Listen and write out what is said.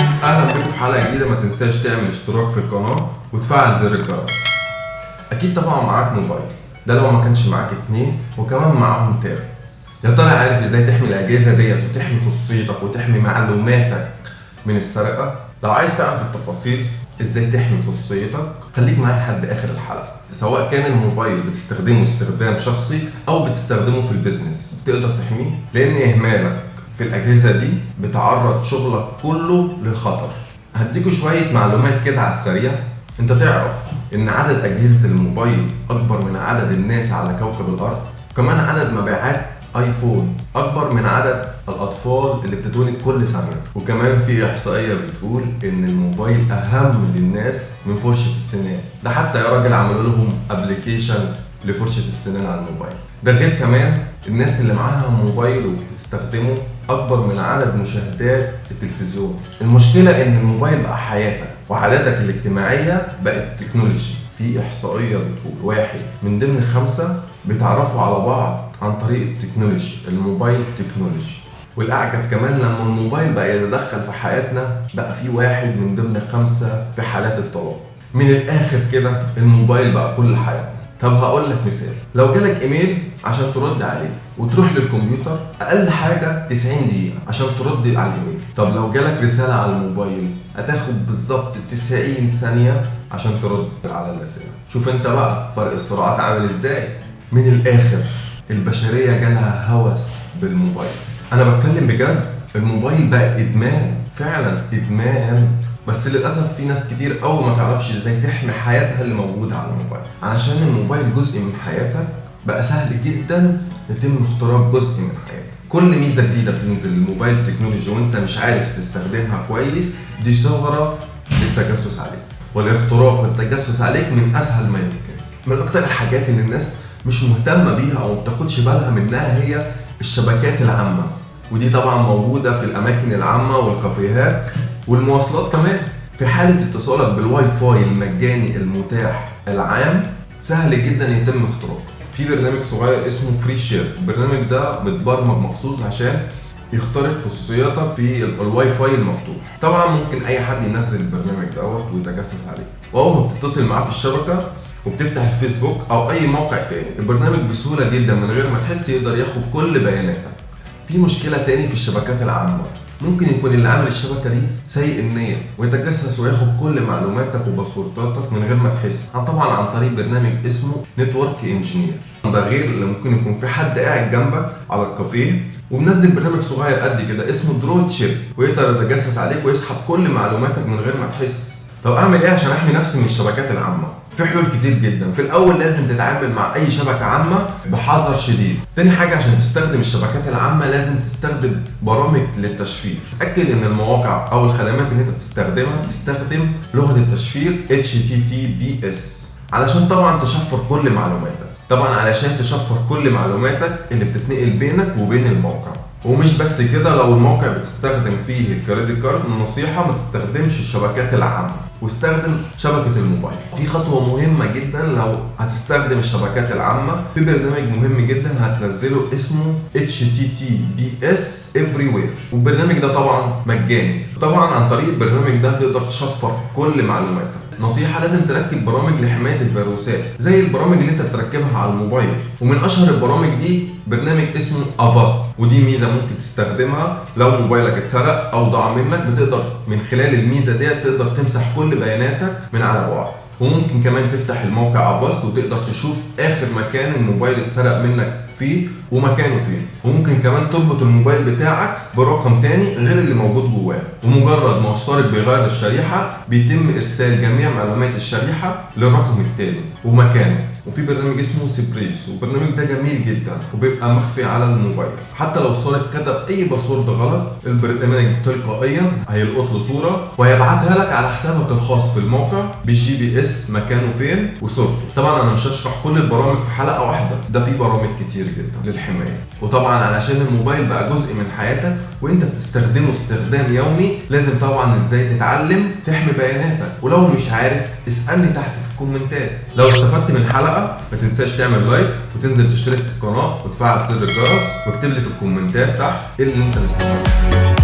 أهلا بكم في حلقة جديدة. ما تنساش تعمل اشتراك في القناة وتفعل زر الجرس. أكيد طبعا معاك موبايل. ده لو ما كانش معاك اتنين وكمان معاهم تاب. يا ترى عارف إزاي تحمي الأجهزة ديت وتحمي خصوصيتك وتحمي معلوماتك من السرقة؟ لو عايز تعرف التفاصيل إزاي تحمي خصوصيتك خليك معايا لحد آخر الحلقة. سواء كان الموبايل بتستخدمه استخدام شخصي أو بتستخدمه في البيزنس. تقدر تحميه؟ لأن إهمالك في الأجهزة دي بتعرض شغلك كله للخطر. هديكوا شوية معلومات كده على السريع. أنت تعرف إن عدد أجهزة الموبايل أكبر من عدد الناس على كوكب الأرض؟ كمان عدد مبيعات آيفون أكبر من عدد الأطفال اللي بتتولد كل سنة. وكمان في إحصائية بتقول إن الموبايل أهم للناس من فرشة السنان. ده حتى يا راجل عملوا لهم ابلكيشن لفرشة السنان على الموبايل. ده غير كمان الناس اللي معاها موبايل وبتستخدمه أكبر من عدد مشاهدات التلفزيون. المشكلة إن الموبايل بقى حياتك وعاداتك الاجتماعية بقت technology في إحصائية بتقول واحد من ضمن خمسة بيتعرفوا على بعض عن طريق ال technology ال mobile technology والأعجب كمان لما الموبايل بقى يتدخل في حياتنا بقى في واحد من ضمن خمسة في حالات الطلاق من الآخر كده الموبايل بقى كل حياتنا. طب هقول لك مثال. لو جالك إيميل عشان ترد عليه وتروح للكمبيوتر أقل حاجة 90 دقيقة عشان ترد على الإيميل. طب لو جالك رسالة على الموبايل هتاخد بالظبط 90 ثانية عشان ترد على الرسالة. شوف أنت بقى فرق السرعات عامل إزاي. من الآخر البشرية جالها هوس بالموبايل. أنا بتكلم بجد؟ الموبايل بقى إدمان فعلا إدمان. بس للأسف في ناس كتير قوي ما تعرفش إزاي تحمي حياتها اللي موجودة على الموبايل. علشان الموبايل جزء من حياتك بقى سهل جدا يتم اختراق جزء من حياتك. كل ميزة جديدة بتنزل ال mobile technology وأنت مش عارف تستخدمها كويس دي ثغرة للتجسس عليك. والاختراق والتجسس عليك من أسهل ما يمكن. من أكتر الحاجات اللي الناس مش مهتمة بيها أو ما بتاخدش بالها منها هي الشبكات العامة. ودي طبعا موجودة في الأماكن العامة والكافيهات والمواصلات كمان. في حالة اتصالك بالواي فاي المجاني المتاح العام سهل جدا يتم اختراقه. في برنامج صغير اسمه فري شير البرنامج ده متبرمج مخصوص عشان يخترق خصوصياتك في الواي فاي المفتوح. طبعا ممكن أي حد ينزل البرنامج دوت ويتجسس عليه. وأول ما بتتصل معاه في الشبكة وبتفتح الفيسبوك أو أي موقع تاني البرنامج بسهولة جدا من غير ما تحس يقدر ياخد كل بياناتك. في مشكلة تاني في الشبكات العامة. ممكن يكون اللي عامل الشبكة دي سيء النية ويتجسس وياخد كل معلوماتك وباسورداتك من غير ما تحس. طبعا عن طريق برنامج اسمه Network Engineer ده غير اللي ممكن يكون في حد قاعد جنبك على الكافيه ومنزل برنامج صغير قد كده اسمه DroidSheep ويقدر يتجسس عليك ويسحب كل معلوماتك من غير ما تحس. طب اعمل إيه عشان احمي نفسي من الشبكات العامة. في حلول كتير جدا. في الأول لازم تتعامل مع أي شبكة عامة بحذر شديد. تاني حاجة عشان تستخدم الشبكات العامة لازم تستخدم برامج للتشفير. اتاكد إن المواقع أو الخدمات اللي أنت بتستخدمها بتستخدم لغة التشفير HTTPS علشان طبعا تشفر كل معلوماتك. طبعا علشان تشفر كل معلوماتك اللي بتتنقل بينك وبين الموقع. ومش بس كده لو الموقع بتستخدم فيه الكريدت كارد النصيحة ما تستخدمش الشبكات العامة. واستخدم شبكة الموبايل. في خطوة مهمة جدا لو هتستخدم الشبكات العامة. في برنامج مهم جدا هتنزله اسمه HTTPS Everywhere. والبرنامج ده طبعا مجاني. طبعا عن طريق البرنامج ده تقدر تشفر كل معلوماتك. نصيحة لازم تركب برامج لحماية الفيروسات زي البرامج اللي انت بتركبها على الموبايل. ومن أشهر البرامج دي برنامج اسمه Avast ودي ميزة ممكن تستخدمها لو موبايلك اتسرق أو ضاع منك بتقدر من خلال الميزة ديت تقدر تمسح كل بياناتك من على بعد. وممكن كمان تفتح الموقع Avast وتقدر تشوف آخر مكان الموبايل اتسرق منك فيه ومكانه فين. وممكن كمان تربط الموبايل بتاعك برقم تاني غير اللي موجود جواه. ومجرد ما السارق بيغير الشريحة بيتم إرسال جميع معلومات الشريحة للرقم التاني ومكانه. وفي برنامج اسمه Cerberus والبرنامج ده جميل جدا وبيبقى مخفي على الموبايل. حتى لو السارق كتب أي password غلط البرنامج تلقائيا هيلقط له صورة وهيبعتها لك على حسابك الخاص في الموقع بال GPS مكانه فين وصورته. طبعا أنا مش هشرح كل البرامج في حلقة واحدة ده في برامج كتير جدا للحماية. وطبعا علشان الموبايل بقى جزء من حياتك وأنت بتستخدمه استخدام يومي لازم طبعا إزاي تتعلم تحمي بياناتك. ولو مش عارف اسألني تحت في الكومنتات لو استفدت من الحلقة ما تنساش تعمل like وتنزل تشترك في القناة وتفعل زر الجرس واكتب لي في الكومنتات تحت إيه اللي أنت مستفدت